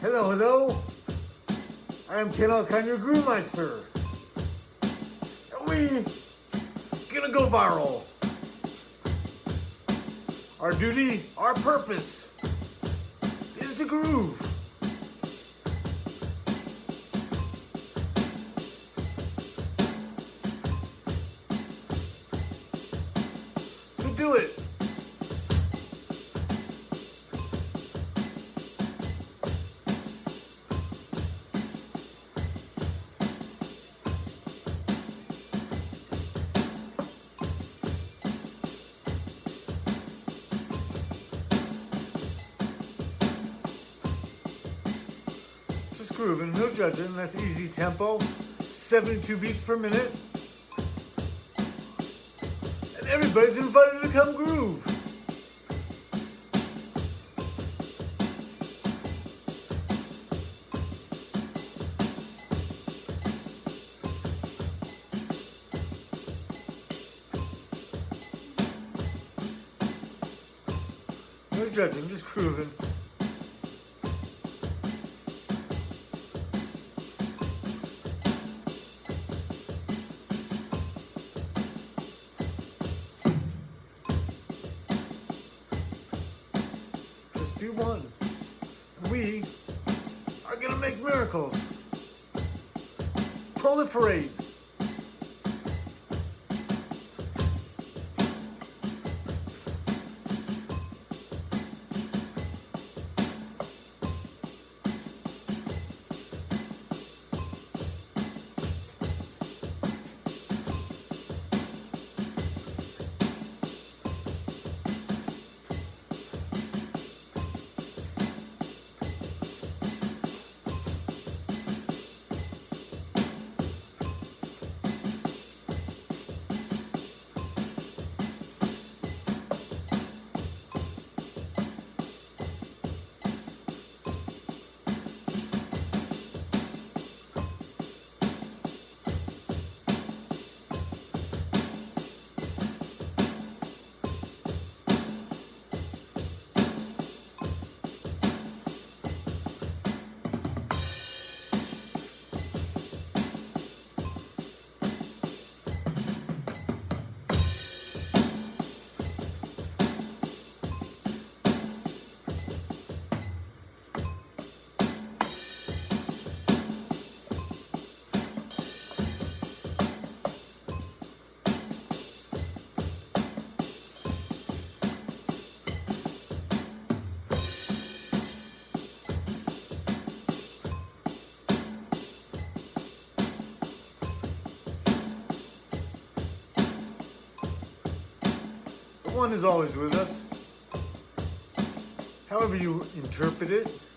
Hello, hello. I am Ken Alkine, your Groovemeister. And we gonna go viral. Our duty, our purpose is to groove. Grooving, no judging. That's easy tempo, 72 beats per minute. And everybody's invited to come groove. One. We are gonna make miracles. Proliferate. One is always with us. However you interpret it.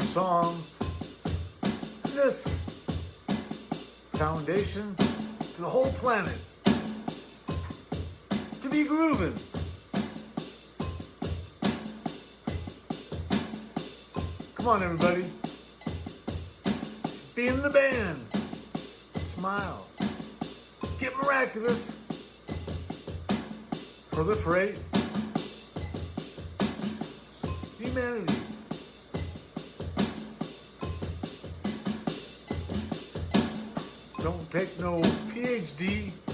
Song. This foundation to the whole planet to be grooving. Come on, everybody. Be in the band. Smile. Get miraculous. Proliferate. Humanity. Don't take no PhD.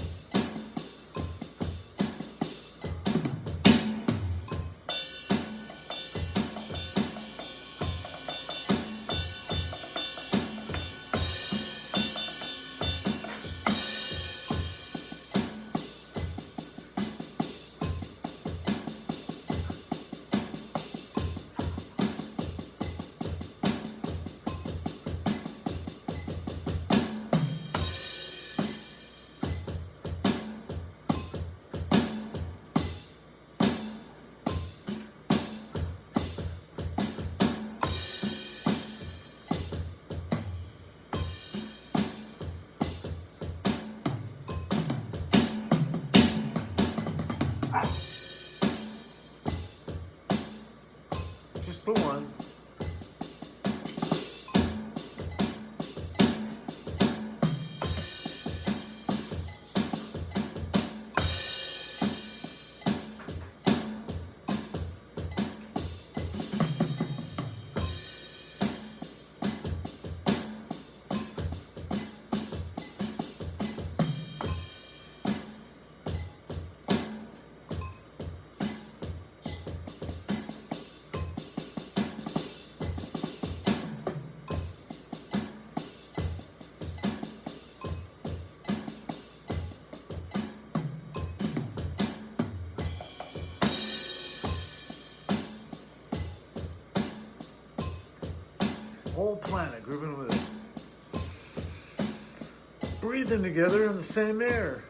Planet grooving with us. Breathing together in the same air.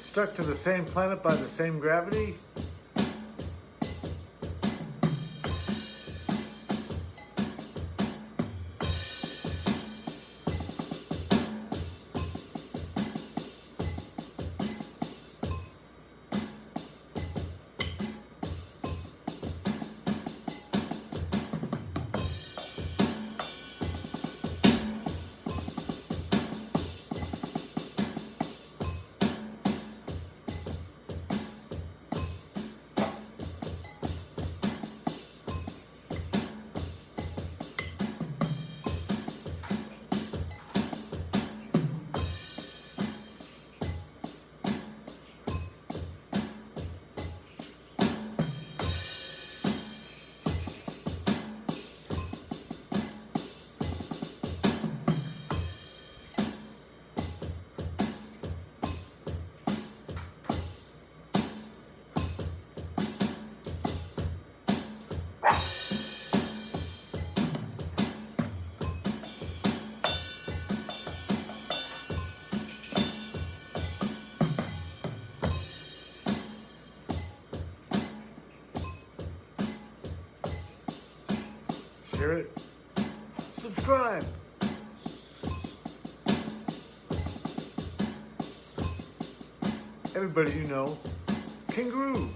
Stuck to the same planet by the same gravity. Share it. Subscribe. Everybody you know can groove.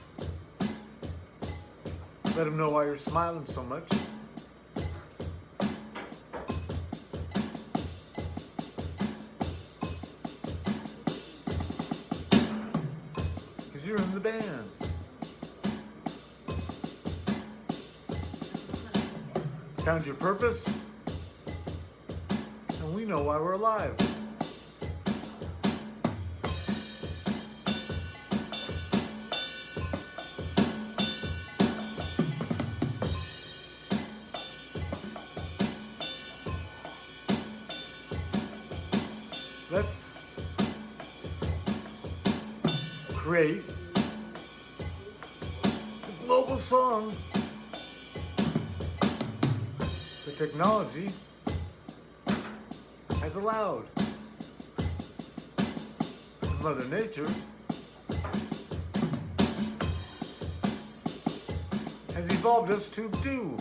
Let them know why you're smiling so much. Found your purpose? And we know why we're alive. Let's create a global song technology has allowed. Mother Nature has evolved us to do.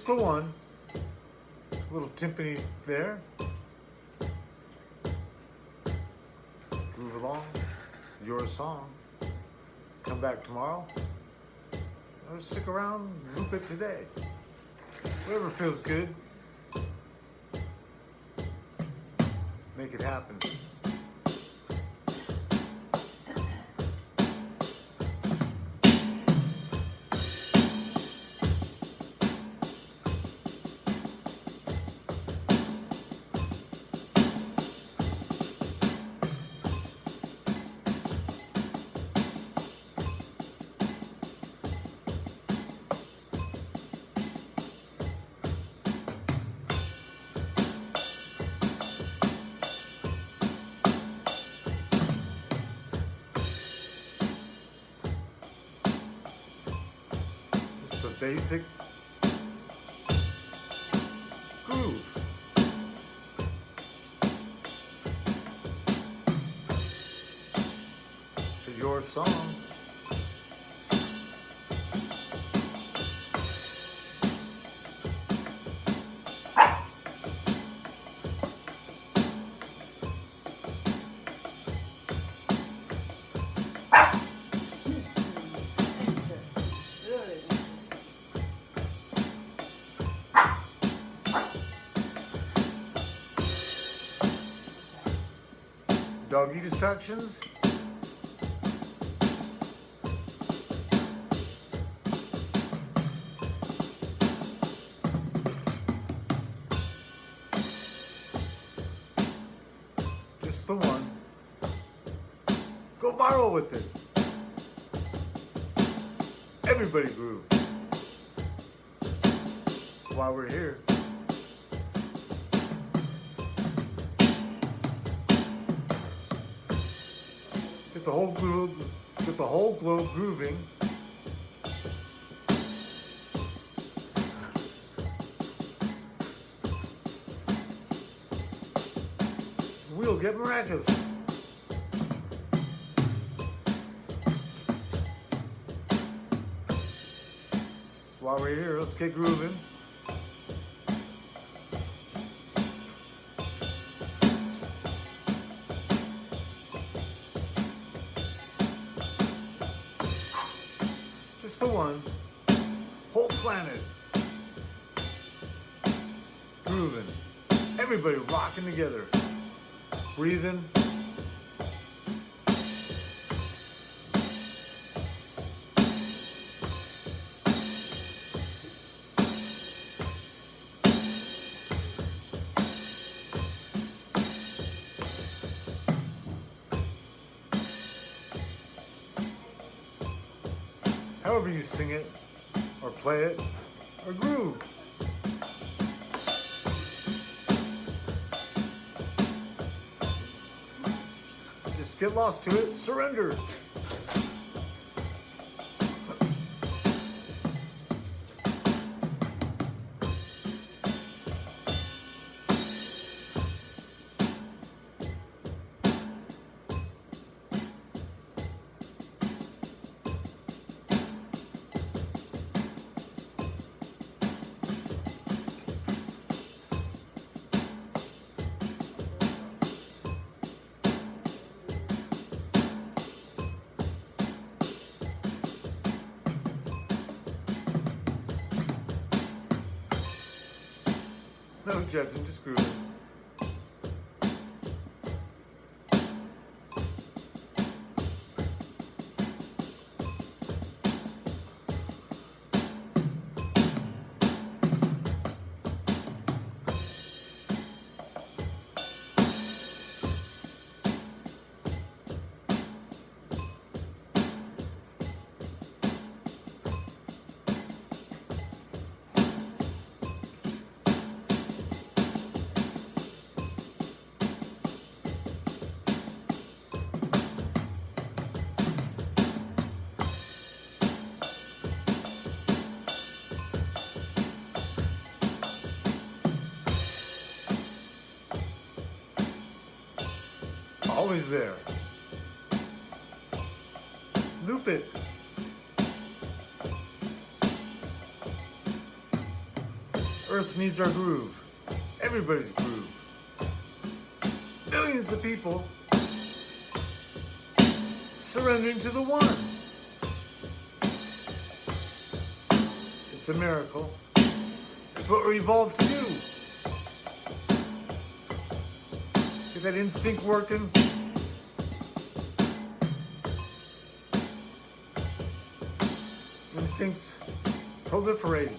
Just the one. Little timpani there. Move along. Your song. Come back tomorrow. Or stick around, loop it today. Whatever feels good. Make it happen. Basic groove. To your song. Doggy distractions. Just the one. Go viral with it. Everybody groove. While we're here. Get the whole globe, get the whole globe grooving. We'll get maracas. Why we're here. Let's get grooving. Everybody rocking together. Breathing. However you sing it, or play it, or groove. Get lost to it, surrender. No judging, just grooving. There. Loop it. Earth needs our groove. Everybody's groove. Millions of people surrendering to the one. It's a miracle. It's what we evolved to do. Get that instinct working. Instincts proliferating.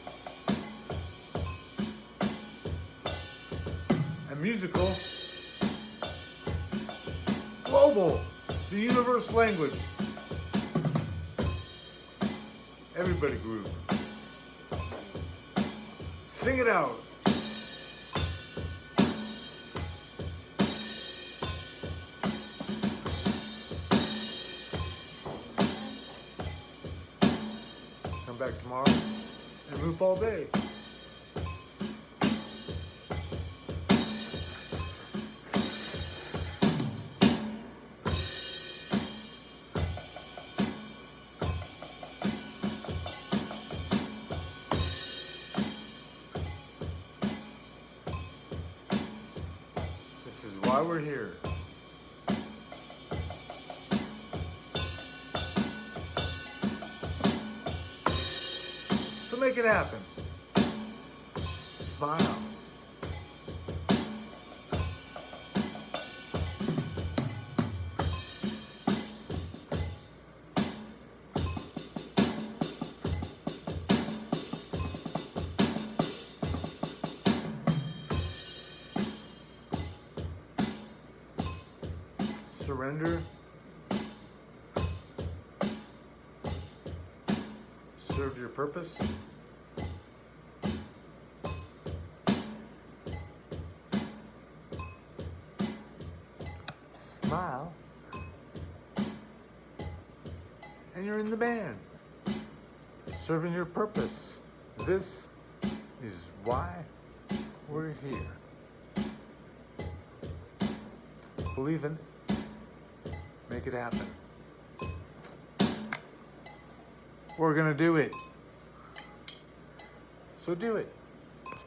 And musical, global, the universe language. Everybody groove. Sing it out. Tomorrow and move all day. This is why we're here. Make it happen. Smile. Surrender. Serve your purpose. You're in the band. Serving your purpose. This is why we're here. Believe in it. Make it happen. We're gonna do it. So do it.